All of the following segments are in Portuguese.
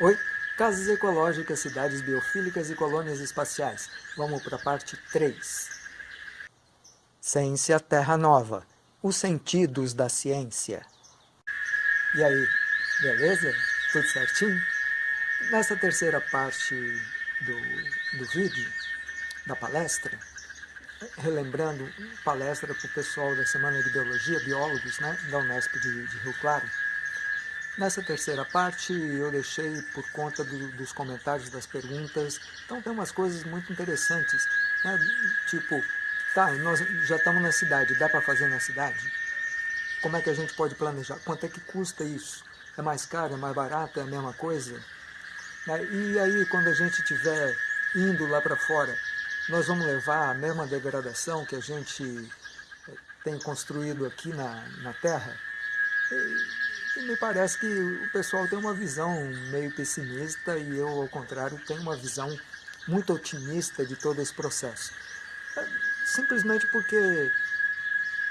Oi, casas ecológicas, cidades biofílicas e colônias espaciais. Vamos para a parte 3. Ciência Terra Nova. Os sentidos da ciência. E aí, beleza? Tudo certinho? Nessa terceira parte do, do vídeo, da palestra, relembrando palestra para o pessoal da Semana de Biologia, biólogos né, da Unesp de, de Rio Claro, Nessa terceira parte eu deixei por conta do, dos comentários, das perguntas, então tem umas coisas muito interessantes, né? tipo, tá, nós já estamos na cidade, dá para fazer na cidade? Como é que a gente pode planejar? Quanto é que custa isso? É mais caro, é mais barato, é a mesma coisa? Né? E aí quando a gente estiver indo lá para fora, nós vamos levar a mesma degradação que a gente eh, tem construído aqui na, na Terra? E, e me parece que o pessoal tem uma visão meio pessimista e eu, ao contrário, tenho uma visão muito otimista de todo esse processo. É, simplesmente porque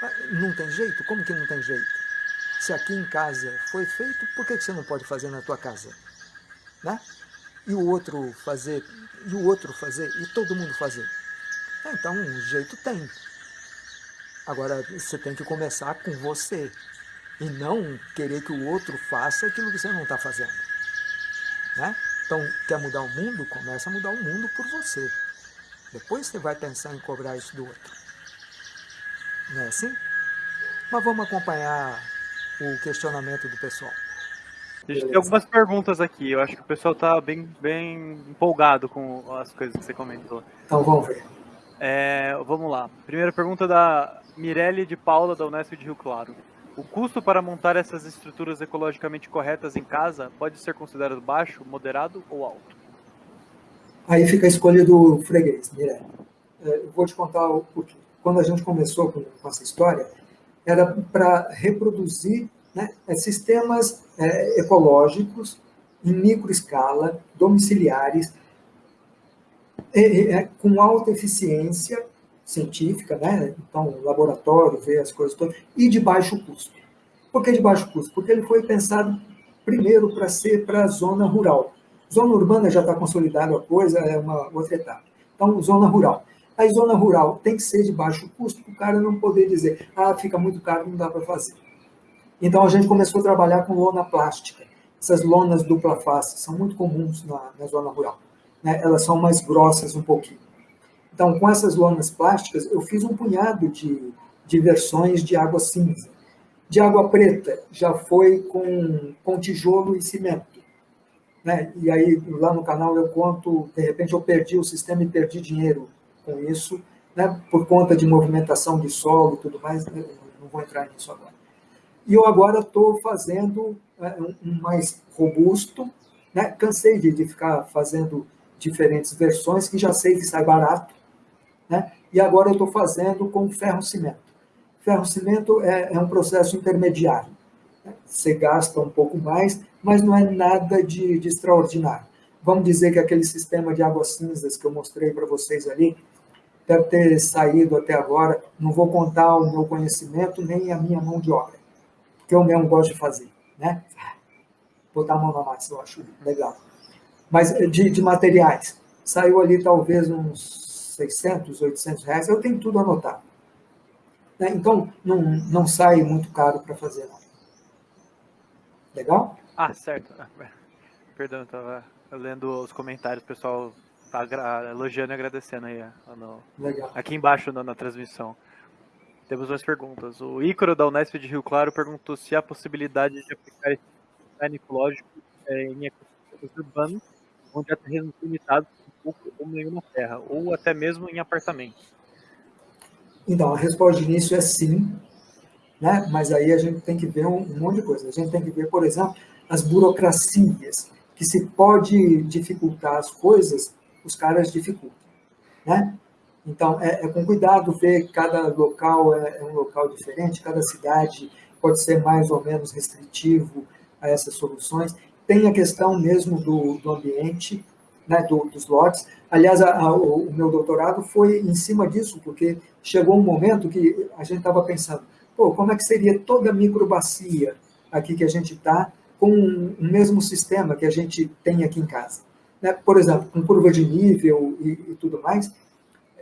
ah, não tem jeito? Como que não tem jeito? Se aqui em casa foi feito, por que você não pode fazer na tua casa? Né? E o outro fazer, e o outro fazer, e todo mundo fazer. É, então, um jeito tem. Agora, você tem que começar com você e não querer que o outro faça aquilo que você não está fazendo. Né? Então, quer mudar o mundo? Começa a mudar o mundo por você. Depois você vai pensar em cobrar isso do outro. Não é assim? Mas vamos acompanhar o questionamento do pessoal. A gente tem algumas perguntas aqui. Eu acho que o pessoal está bem, bem empolgado com as coisas que você comentou. Então vamos ver. É, vamos lá. Primeira pergunta da Mirelle de Paula, da Unesp de Rio Claro. O custo para montar essas estruturas ecologicamente corretas em casa pode ser considerado baixo, moderado ou alto? Aí fica a escolha do freguês, Mirella. É, eu vou te contar o porquê. Quando a gente começou com, essa história, era para reproduzir né, é, sistemas é, ecológicos em microescala, domiciliares, é, é, com alta eficiência científica, né? então laboratório, ver as coisas todas, e de baixo custo. Por que de baixo custo? Porque ele foi pensado primeiro para ser para a zona rural. Zona urbana já está consolidada a coisa, é uma outra etapa. Então, zona rural. A zona rural tem que ser de baixo custo para o cara não poder dizer, ah, fica muito caro, não dá para fazer. Então, a gente começou a trabalhar com lona plástica. Essas lonas dupla face são muito comuns na, na zona rural. Né? Elas são mais grossas um pouquinho. Então, com essas lonas plásticas, eu fiz um punhado de, de versões de água cinza. De água preta, já foi com, com tijolo e cimento. Né? E aí, lá no canal, eu conto, de repente, eu perdi o sistema e perdi dinheiro com isso, né? por conta de movimentação de solo e tudo mais, né? não vou entrar nisso agora. E eu agora estou fazendo é, um mais robusto, né? cansei de, de ficar fazendo diferentes versões, que já sei que sai barato, né? E agora eu estou fazendo com ferro-cimento. Ferro-cimento é, é, um processo intermediário. Né? Você gasta um pouco mais, mas não é nada de, de extraordinário. Vamos dizer que aquele sistema de águas cinzas que eu mostrei para vocês ali, deve ter saído até agora, não vou contar o meu conhecimento nem a minha mão de obra, porque eu mesmo gosto de fazer, né? Botar a mão na massa, eu acho legal. Mas de, de materiais, saiu ali talvez uns 600, 800 reais, eu tenho tudo anotado. Né? Então, não, não sai muito caro para fazer, não. Legal? Ah, certo. Perdão, estava lendo os comentários, o pessoal está elogiando e agradecendo aí. No. Aqui embaixo na, na transmissão. Temos mais perguntas. O Ícaro da Unesp de Rio Claro perguntou se há possibilidade de aplicar esse design ecológico é, em ecossistemas urbanos, onde há terrenos limitados ou nenhuma terra, ou até mesmo em apartamentos? Então, a resposta de início é sim, né? mas aí a gente tem que ver um, um monte de coisa. A gente tem que ver, por exemplo, as burocracias, que se pode dificultar as coisas, os caras dificultam. Né? Então, é, é com cuidado ver cada local é, é, um local diferente, cada cidade pode ser mais ou menos restritivo a essas soluções. Tem a questão mesmo do, do ambiente, né, do, dos lotes. Aliás, a, a, o meu doutorado foi em cima disso, porque chegou um momento que a gente estava pensando, pô, como é que seria toda a microbacia aqui que a gente está com o mesmo sistema que a gente tem aqui em casa. Né? Por exemplo, com curva de nível e, e tudo mais,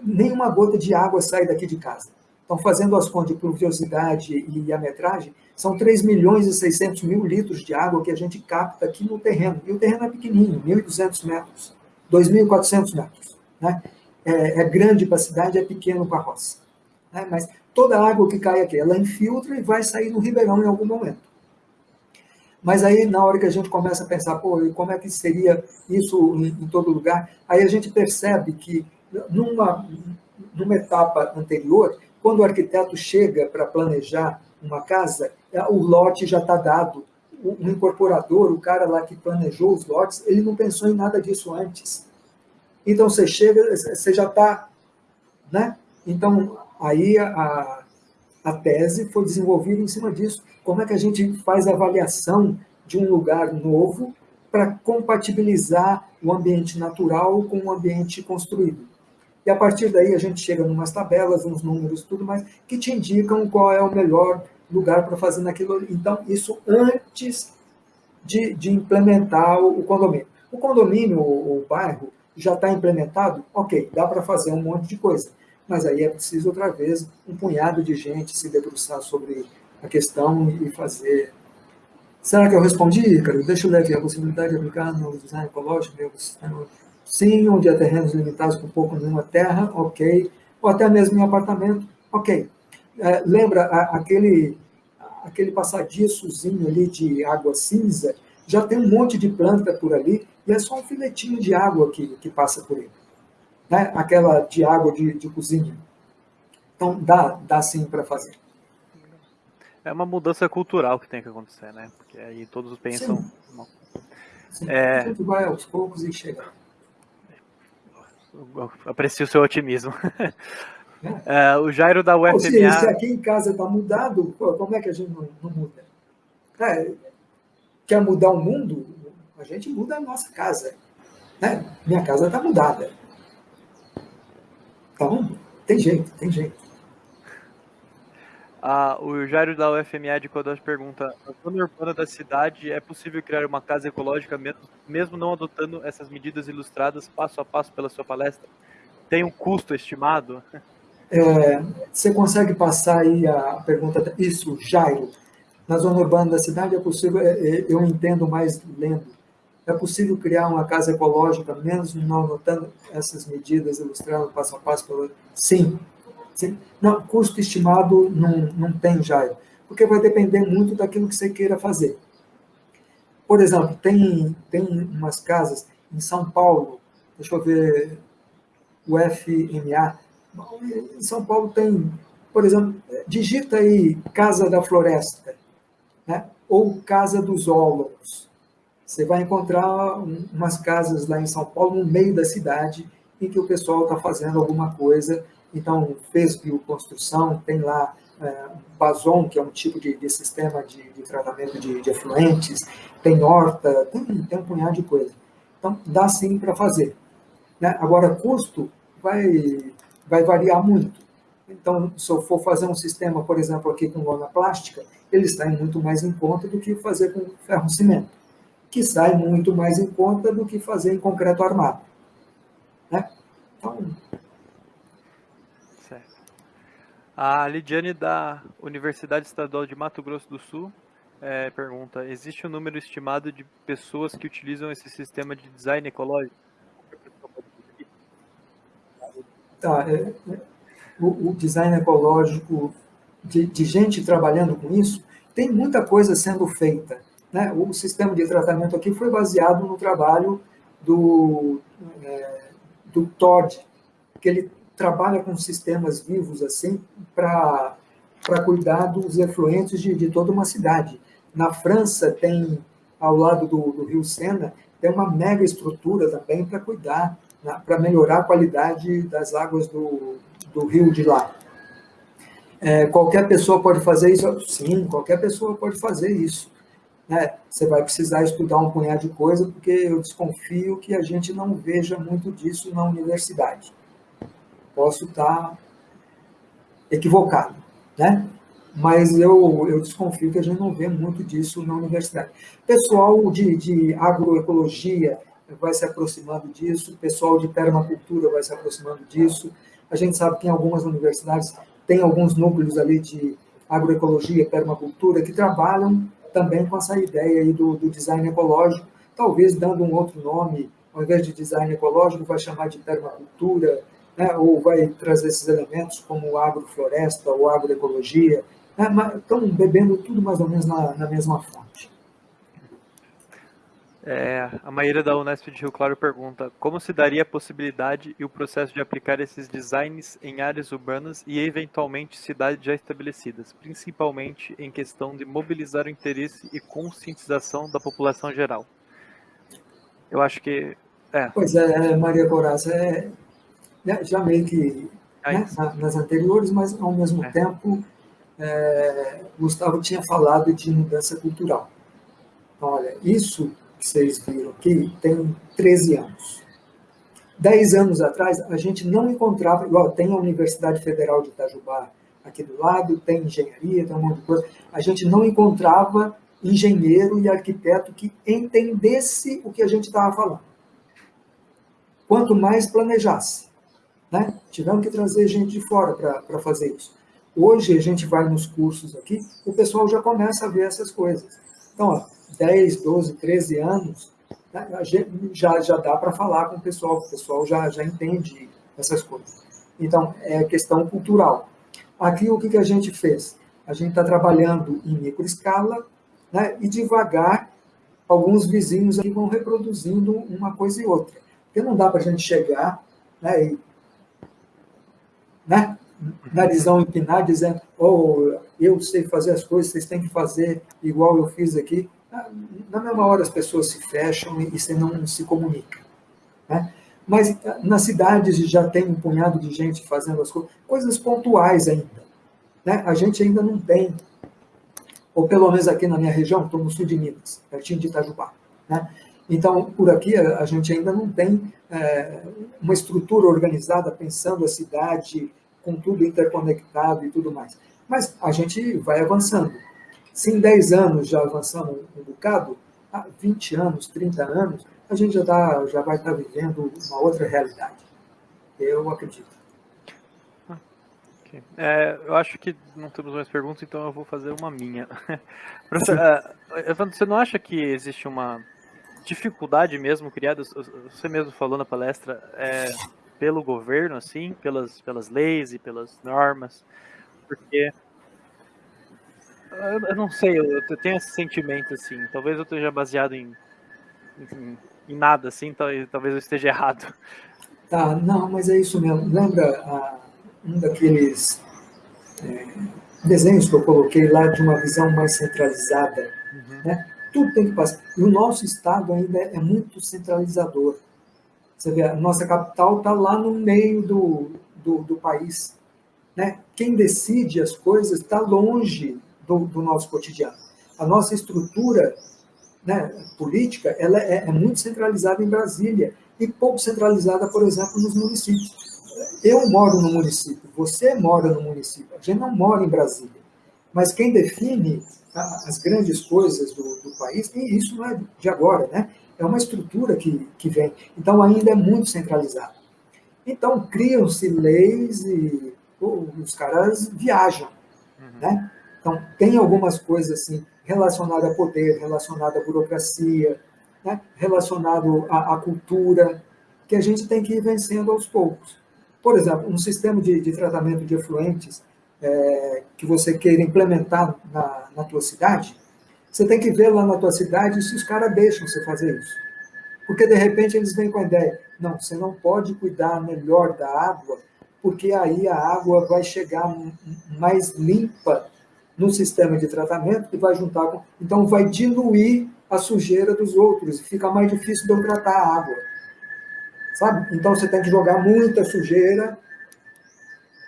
nenhuma gota de água sai daqui de casa. Então, fazendo as contas de pluviosidade e a metragem, são 3 milhões e 600 mil litros de água que a gente capta aqui no terreno. E o terreno é pequenininho, 1.200 metros, 2.400 metros. Né? É, é, grande para a cidade, é pequeno para a roça. Né? Mas toda a água que cai aqui, ela infiltra e vai sair no ribeirão em algum momento. Mas aí, na hora que a gente começa a pensar, pô, como é que seria isso em, em todo lugar? Aí a gente percebe que, numa, numa etapa anterior, quando o arquiteto chega para planejar uma casa, é, o lote já está dado. O, incorporador, o cara lá que planejou os lotes, ele não pensou em nada disso antes. Então você chega, você já está. Né? Então, aí a, a tese foi desenvolvida em cima disso. Como é que a gente faz a avaliação de um lugar novo para compatibilizar o ambiente natural com o ambiente construído? E a partir daí a gente chega em umas tabelas, uns números, tudo mais, que te indicam qual é o melhor lugar para fazer naquilo. Então, isso antes de, de implementar o, condomínio. O condomínio, o, o bairro, já está implementado? Ok, dá para fazer um monte de coisa. Mas aí é preciso, outra vez, um punhado de gente se debruçar sobre a questão e fazer. Será que eu respondi, cara? Deixa eu ler aqui. A possibilidade de aplicar no design ecológico, meu sistema Sim, onde há terrenos limitados por pouco nenhuma terra, ok. Ou até mesmo em apartamento, ok. É, lembra a, aquele, aquele passadiçozinho ali de água cinza? Já tem um monte de planta por ali e é só um filetinho de água que, que passa por ele. Né? Aquela de água de, de cozinha. Então, dá, dá sim para fazer. É uma mudança cultural que tem que acontecer, né? Porque aí todos pensam. Sim. Sim. É... Tudo vai aos poucos e chega aprecio o seu otimismo. É, o Jairo da UFMA. Se, se, aqui em casa está mudado, como é que a gente não, não muda? É, quer mudar o mundo? A gente muda a nossa casa. Né? Minha casa está mudada. Então, tem jeito, tem jeito. Ah, o Jairo da UFMA de Codós pergunta: na zona urbana da cidade é possível criar uma casa ecológica mesmo, mesmo não adotando essas medidas ilustradas passo a passo pela sua palestra? Tem um custo estimado? É, você consegue passar aí a pergunta? Isso, Jairo. Na zona urbana da cidade é possível, é, é, eu entendo mais lendo, é possível criar uma casa ecológica mesmo não adotando essas medidas ilustradas passo a passo? Pela... Sim, não, custo estimado não, não tem, Jair, porque vai depender muito daquilo que você queira fazer. Por exemplo, tem, tem umas casas em São Paulo, deixa eu ver, o FMA, em São Paulo tem, por exemplo, digita aí Casa da Floresta, né? ou Casa dos Ólogos. Você vai encontrar umas casas lá em São Paulo, no meio da cidade, em que o pessoal está fazendo alguma coisa então, fez bioconstrução, tem lá é, Bazon, que é um tipo de, de sistema de, de, tratamento de, de efluentes, tem horta, tem, tem um punhado de coisa. Então, dá sim para fazer. Né? Agora, custo vai, vai variar muito. Então, se eu for fazer um sistema, por exemplo, aqui com lona plástica, ele sai muito mais em conta do que fazer com ferro-cimento, que sai muito mais em conta do que fazer em concreto armado. Né? Então, A Lidiane da Universidade Estadual de Mato Grosso do Sul é, pergunta: existe um número estimado de pessoas que utilizam esse sistema de design ecológico? Tá, é, é, o, o, design ecológico de, de, gente trabalhando com isso tem muita coisa sendo feita. Né? O sistema de tratamento aqui foi baseado no trabalho do, é, do Todd, que ele trabalha com sistemas vivos assim para cuidar dos efluentes de, de toda uma cidade. Na França tem, ao lado do, do rio Sena, tem uma mega estrutura também para cuidar, né, para melhorar a qualidade das águas do, do rio de lá. É, qualquer pessoa pode fazer isso? Sim, qualquer pessoa pode fazer isso. Né? Você vai precisar estudar um punhado de coisa, porque eu desconfio que a gente não veja muito disso na universidade posso estar equivocado, né? mas eu, eu desconfio que a gente não vê muito disso na universidade. Pessoal de, de agroecologia vai se aproximando disso, pessoal de permacultura vai se aproximando disso. A gente sabe que em algumas universidades tem alguns núcleos ali de agroecologia, permacultura, que trabalham também com essa ideia aí do, do design ecológico, talvez dando um outro nome, ao invés de design ecológico, vai chamar de permacultura, né, ou vai trazer esses elementos como agrofloresta ou agroecologia, né, estão bebendo tudo mais ou menos na, na mesma fonte. É, a Maíra da Unesp de Rio Claro pergunta: como se daria a possibilidade e o processo de aplicar esses designs em áreas urbanas e eventualmente cidades já estabelecidas, principalmente em questão de mobilizar o interesse e conscientização da população geral? Eu acho que. É. Pois é, Maria Coraça, é, já meio que é né, nas anteriores, mas ao mesmo é. tempo, é, Gustavo tinha falado de mudança cultural. Então, olha, isso vocês viram aqui tem 13 anos. Dez anos atrás, a gente não encontrava, igual tem a Universidade Federal de Itajubá aqui do lado, tem engenharia, tem um monte de coisa, a gente não encontrava engenheiro e arquiteto que entendesse o que a gente estava falando. Quanto mais planejasse. Né? Tivemos que trazer gente de fora para fazer isso. Hoje a gente vai nos cursos aqui, o pessoal já começa a ver essas coisas. Então, ó, 10, 12, 13 anos, né, já, já dá para falar com o pessoal, o pessoal já, já entende essas coisas. Então, é questão cultural. Aqui, o que, que a gente fez? A gente está trabalhando em microescala né, e devagar, alguns vizinhos aqui vão reproduzindo uma coisa e outra. Porque não dá para a gente chegar né, e né, narizão empinar, dizendo, oh, eu sei fazer as coisas, vocês têm que fazer igual eu fiz aqui na mesma hora as pessoas se fecham e você não se comunica. Né? Mas nas cidades já tem um punhado de gente fazendo as coisas, coisas pontuais ainda. Né? A gente ainda não tem, ou pelo menos aqui na minha região, estou no sul de Minas, pertinho de Itajubá. Né? Então, por aqui, a gente ainda não tem é, uma estrutura organizada pensando a cidade com tudo interconectado e tudo mais. Mas a gente vai avançando. Se em 10 anos já avançamos um bocado, há 20 anos, 30 anos, a gente já, tá, já vai estar tá vivendo uma outra realidade. Eu acredito. Okay. É, eu acho que não temos mais perguntas, então eu vou fazer uma minha. Professor, uh, Evandro, você não acha que existe uma dificuldade mesmo criada, você mesmo falou na palestra, é, pelo governo, assim, pelas, pelas leis e pelas normas, porque eu, não sei, eu, tenho esse sentimento, assim. Talvez eu esteja baseado em, em, em nada, assim, talvez, eu esteja errado. Tá, não, mas é isso mesmo. Lembra ah, um daqueles é, desenhos que eu coloquei lá de uma visão mais centralizada? Uhum. Né? Tudo tem que passar. E o nosso Estado ainda é muito centralizador. Você vê, a nossa capital está lá no meio do, do, do país. Né? Quem decide as coisas está longe do, do nosso cotidiano. A nossa estrutura né, política ela é, é, muito centralizada em Brasília e pouco centralizada, por exemplo, nos municípios. Eu moro no município, você mora no município, a gente não mora em Brasília. Mas quem define as grandes coisas do, do país, e isso não é de agora, né? é uma estrutura que, que vem. Então, ainda é muito centralizado. Então, criam-se leis e os caras viajam. Uhum. Né? Então, tem algumas coisas assim relacionadas a poder, relacionadas à burocracia, né? relacionado à, à, cultura, que a gente tem que ir vencendo aos poucos. Por exemplo, um sistema de, de tratamento de efluentes é, que você queira implementar na, na tua cidade, você tem que ver lá na tua cidade se os caras deixam você fazer isso. Porque, de repente, eles vêm com a ideia, não, você não pode cuidar melhor da água, porque aí a água vai chegar mais limpa no sistema de tratamento que vai juntar com. Então, vai diluir a sujeira dos outros e fica mais difícil de eu tratar a água. Sabe? Então, você tem que jogar muita sujeira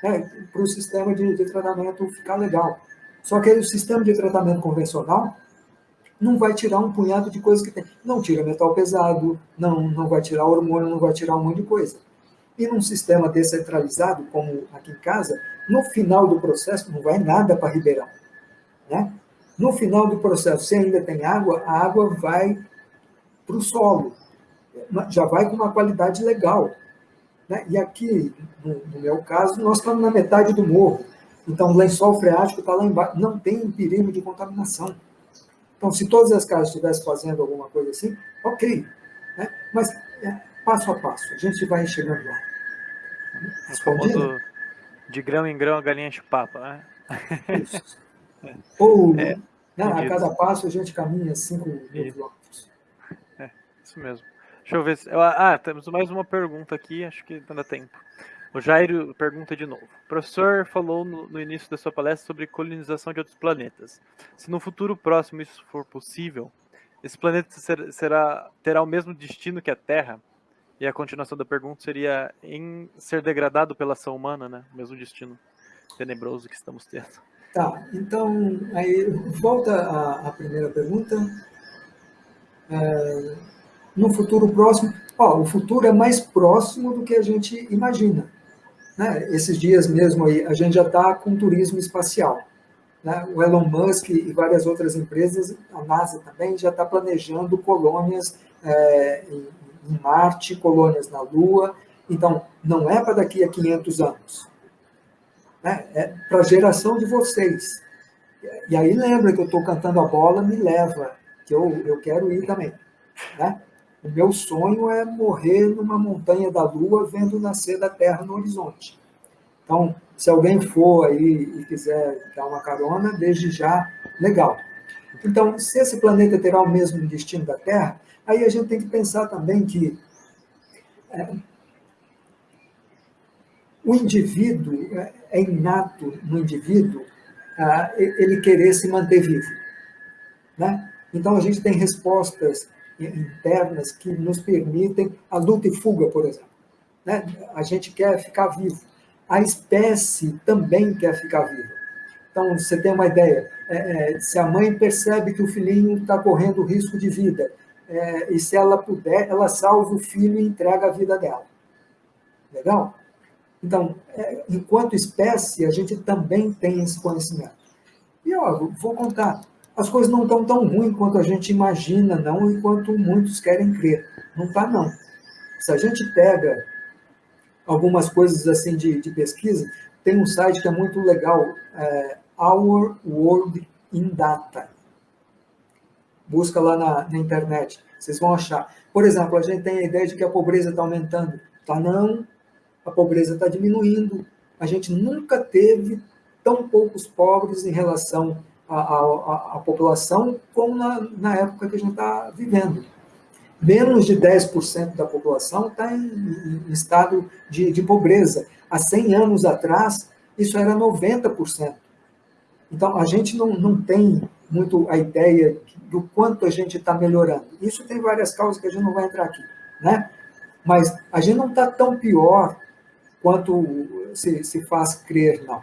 né, para o sistema de, de tratamento ficar legal. Só que aí, o sistema de tratamento convencional não vai tirar um punhado de coisas que tem. Não tira metal pesado, não, não vai tirar hormônio, não vai tirar um monte de coisa. E num sistema descentralizado, como aqui em casa, no final do processo não vai nada para Ribeirão. Né? No final do processo, se ainda tem água, a água vai para o solo, já vai com uma qualidade legal. Né? E aqui, no, no, meu caso, nós estamos na metade do morro. Então, o lençol freático está lá embaixo. Não tem perigo de contaminação. Então, se todas as casas estivessem fazendo alguma coisa assim, ok. Né? Mas é, passo a passo, a gente vai chegando lá. Respondido? De grão em grão a galinha enche papa, né? Isso. Ou, é, né, a cada passo a gente caminha 5 mil quilômetros. É, isso mesmo. Deixa eu ver se. Ah, temos mais uma pergunta aqui, acho que não dá tempo. O Jairo pergunta de novo. O professor falou no, no, início da sua palestra sobre colonização de outros planetas. Se no futuro próximo isso for possível, esse planeta ser, será, terá o mesmo destino que a Terra? E a continuação da pergunta seria em ser degradado pela ação humana, né? Mesmo destino tenebroso que estamos tendo. Tá, então, aí volta à, à primeira pergunta. É, no futuro próximo, ó, o futuro é mais próximo do que a gente imagina. Né? Esses dias mesmo aí, a gente já está com turismo espacial. Né? O Elon Musk e várias outras empresas, a NASA também, já está planejando colônias é, em, em Marte, colônias na Lua. Então, não é para daqui a 500 anos. Né? É para a geração de vocês. E aí lembra que eu estou cantando a bola, me leva, que eu, eu quero ir também. Né? O meu sonho é morrer numa montanha da Lua vendo nascer da Terra no horizonte. Então, se alguém for aí e quiser dar uma carona, desde já, legal. Então, se esse planeta terá o mesmo destino da Terra, aí a gente tem que pensar também que é, o indivíduo, é, é inato no indivíduo ah, ele querer se manter vivo. Né? Então, a gente tem respostas internas que nos permitem a luta e fuga, por exemplo. Né? A gente quer ficar vivo. A espécie também quer ficar viva. Então, você tem uma ideia, é, é, se a mãe percebe que o filhinho está correndo risco de vida, é, e se ela puder, ela salva o filho e entrega a vida dela. Legal? Então, é, enquanto espécie, a gente também tem esse conhecimento. E, ó, vou contar, as coisas não estão tão ruins quanto a gente imagina, não, e quanto muitos querem crer. Não está, não. Se a gente pega algumas coisas assim de, de pesquisa, tem um site que é muito legal, é Our World in Data. Busca lá na, na internet, vocês vão achar. Por exemplo, a gente tem a ideia de que a pobreza está aumentando. Tá não, a pobreza está diminuindo. A gente nunca teve tão poucos pobres em relação a população como na, na época que a gente está vivendo. Menos de 10% da população está em, em, estado de, de pobreza. Há 100 anos atrás, isso era 90%. Então, a gente não, não tem muito a ideia do quanto a gente está melhorando. Isso tem várias causas que a gente não vai entrar aqui, né? Mas a gente não está tão pior quanto se, se faz crer, não.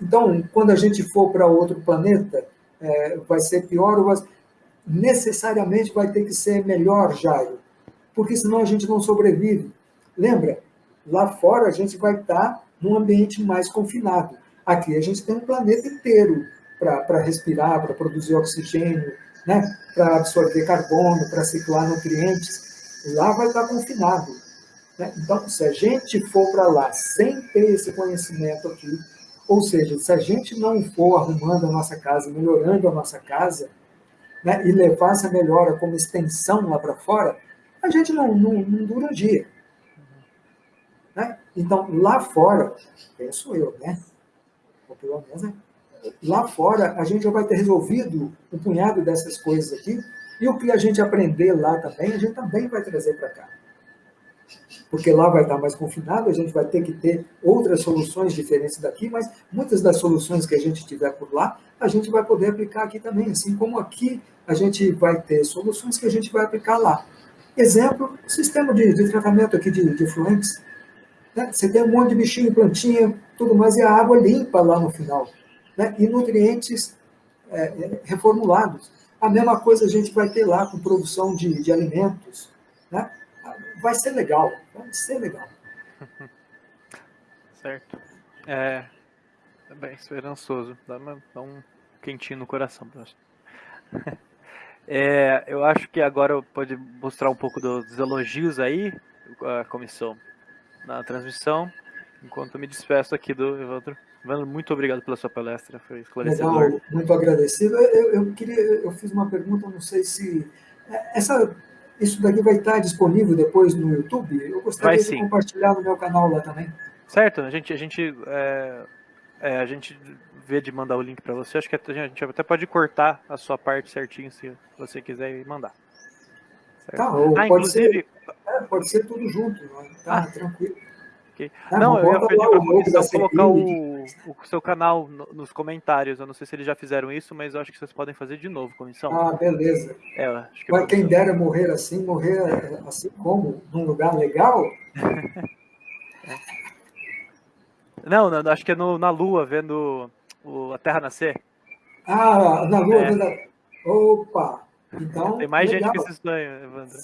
Então, quando a gente for para outro planeta, é, vai ser pior ou necessariamente vai ter que ser melhor, Jairo, porque senão a gente não sobrevive. Lembra? Lá fora a gente vai estar num ambiente mais confinado. Aqui a gente tem um planeta inteiro para respirar, para produzir oxigênio, né? para absorver carbono, para ciclar nutrientes. Lá vai estar confinado. Né? Então, se a gente for para lá sem ter esse conhecimento aqui, ou seja, se a gente não for arrumando a nossa casa, melhorando a nossa casa, né, e levar essa melhora como extensão lá para fora, a gente não, não, não dura um dia. Né? Então, lá fora, penso eu, né? Ou pelo menos, né? Lá fora, a gente já vai ter resolvido um punhado dessas coisas aqui, e o que a gente aprender lá também, a gente também vai trazer para cá porque lá vai estar mais confinado, a gente vai ter que ter outras soluções diferentes daqui, mas muitas das soluções que a gente tiver por lá, a gente vai poder aplicar aqui também, assim como aqui a gente vai ter soluções que a gente vai aplicar lá. Exemplo, sistema de, de tratamento aqui de, de fluentes. Né? Você tem um monte de bichinho, plantinha, tudo mais, e a água limpa lá no final. Né? E nutrientes é, é, reformulados. A mesma coisa a gente vai ter lá com produção de, de alimentos. Né? vai ser legal, vai ser legal. certo. É, é bem esperançoso. Dá, uma, dá um quentinho no coração. É, eu acho que agora pode mostrar um pouco dos elogios aí, a comissão, na transmissão, enquanto me despeço aqui do Evandro. Muito obrigado pela sua palestra, foi esclarecedor. Legal, muito agradecido. Eu, eu, queria, eu fiz uma pergunta, não sei se é, essa, isso daqui vai estar disponível depois no YouTube. Eu gostaria vai, de compartilhar no meu canal lá também. Certo, a gente, a gente, é, é, a gente vê de mandar o link para você. Acho que a gente até pode cortar a sua parte certinho se você quiser mandar. Certo? Tá, ah, pode, inclusive... ser, é, pode ser tudo junto, né? tá ah, tranquilo. Ah, não, eu ia pedir para comissão colocar o, o, seu canal no, nos comentários. Eu não sei se eles já fizeram isso, mas eu acho que vocês podem fazer de novo, comissão. Ah, beleza. É, acho que Mas quem dera morrer assim, morrer assim como? Num lugar legal? Não, não, acho que é no, na Lua, vendo o, a Terra nascer. Ah, na Lua, é. vendo a... Opa! Então, Tem mais legal. gente que se sonha, Evandro.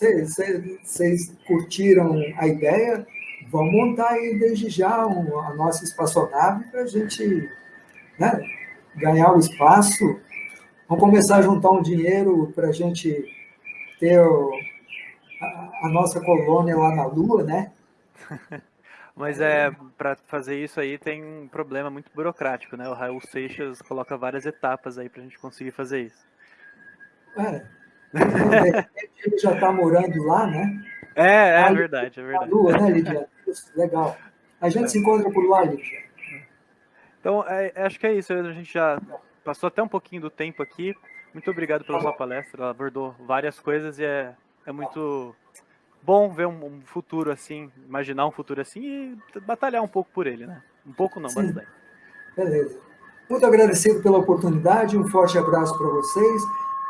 Vocês curtiram a ideia? Vamos montar aí desde já um, a nossa espaçonave para a gente né, ganhar o espaço. Vamos começar a juntar um dinheiro para a gente ter o, a, a nossa colônia lá na Lua, né? Mas é, para fazer isso aí tem um problema muito burocrático, né? O Raul Seixas coloca várias etapas aí para a gente conseguir fazer isso. É. Ele já está morando lá, né? É, é verdade, é verdade. Lua, né, Lidia? Legal. A gente é. se encontra por lá, Lidia. Então, é, acho que é isso. A gente já passou até um pouquinho do tempo aqui. Muito obrigado pela sua palestra. Ela abordou várias coisas e é, é muito bom ver um, um, futuro assim, imaginar um futuro assim e batalhar um pouco por ele, né? Um pouco não, Sim. bastante. Beleza. Muito agradecido pela oportunidade, um forte abraço para vocês.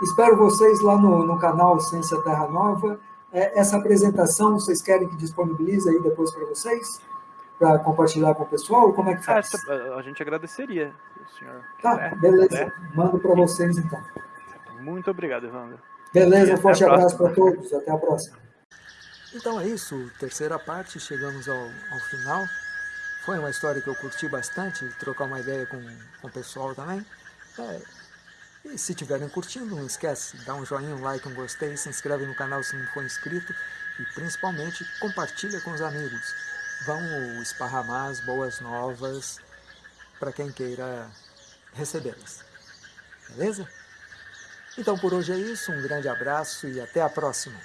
Espero vocês lá no, no canal Ciência Terra Nova. É, essa apresentação, vocês querem que disponibilize aí depois para vocês? Para compartilhar com o pessoal? Como é que faz? a gente agradeceria, senhor. Tá, beleza. Mando para vocês então. Muito obrigado, Evandro. Beleza, um forte abraço para todos. Até a próxima. Então é isso, terceira parte, chegamos ao, ao final. Foi uma história que eu curti bastante, trocar uma ideia com, com o pessoal também. É, e se estiverem curtindo, não esquece, dá um joinha, um like, um gostei, se inscreve no canal se não for inscrito e principalmente compartilha com os amigos. Vão esparramar as boas novas para quem queira recebê-las. Beleza? Então por hoje é isso, um grande abraço e até a próxima.